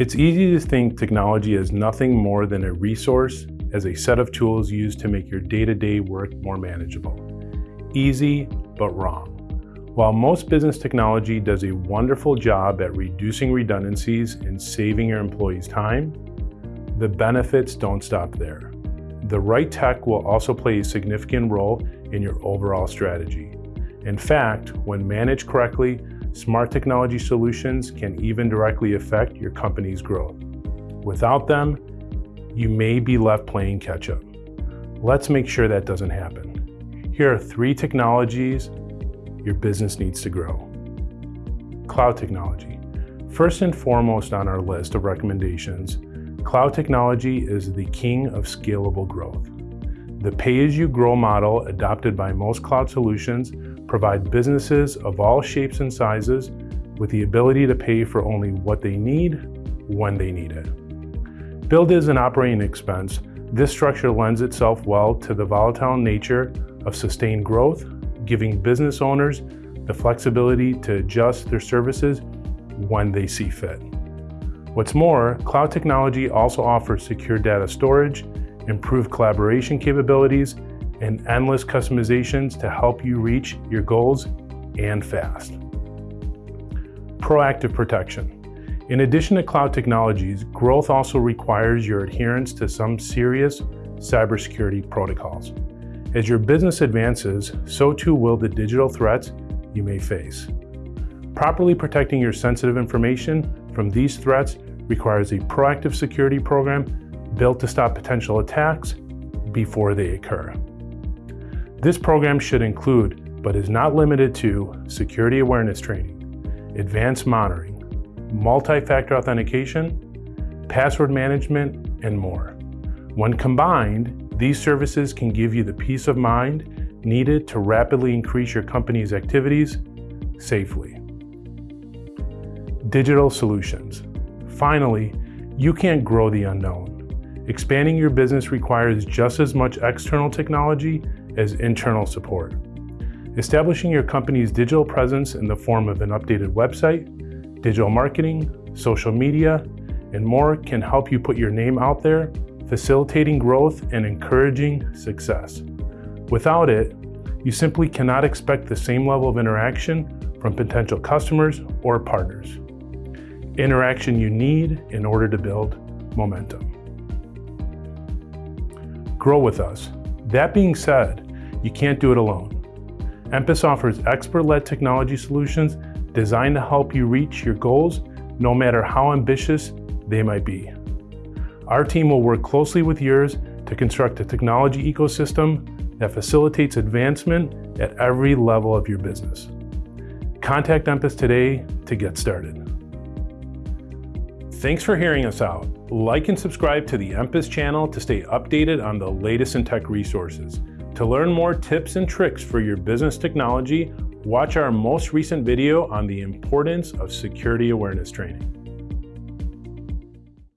It's easy to think technology is nothing more than a resource as a set of tools used to make your day-to-day -day work more manageable. Easy, but wrong. While most business technology does a wonderful job at reducing redundancies and saving your employees time, the benefits don't stop there. The right tech will also play a significant role in your overall strategy. In fact, when managed correctly, smart technology solutions can even directly affect your company's growth. Without them, you may be left playing catch up. Let's make sure that doesn't happen. Here are three technologies your business needs to grow. Cloud technology. First and foremost on our list of recommendations, cloud technology is the king of scalable growth. The pay-as-you-grow model adopted by most cloud solutions provide businesses of all shapes and sizes with the ability to pay for only what they need when they need it. Billed as an operating expense, this structure lends itself well to the volatile nature of sustained growth, giving business owners the flexibility to adjust their services when they see fit. What's more, cloud technology also offers secure data storage, improved collaboration capabilities, and endless customizations to help you reach your goals and fast. Proactive protection. In addition to cloud technologies, growth also requires your adherence to some serious cybersecurity protocols. As your business advances, so too will the digital threats you may face. Properly protecting your sensitive information from these threats requires a proactive security program built to stop potential attacks before they occur. This program should include, but is not limited to, security awareness training, advanced monitoring, multi-factor authentication, password management, and more. When combined, these services can give you the peace of mind needed to rapidly increase your company's activities safely. Digital solutions. Finally, you can't grow the unknown. Expanding your business requires just as much external technology as internal support. Establishing your company's digital presence in the form of an updated website, digital marketing, social media, and more can help you put your name out there, facilitating growth and encouraging success. Without it, you simply cannot expect the same level of interaction from potential customers or partners. Interaction you need in order to build momentum. Grow with us that being said, you can't do it alone. Empus offers expert-led technology solutions designed to help you reach your goals no matter how ambitious they might be. Our team will work closely with yours to construct a technology ecosystem that facilitates advancement at every level of your business. Contact Empus today to get started. Thanks for hearing us out. Like and subscribe to the Empus channel to stay updated on the latest in tech resources. To learn more tips and tricks for your business technology, watch our most recent video on the importance of security awareness training.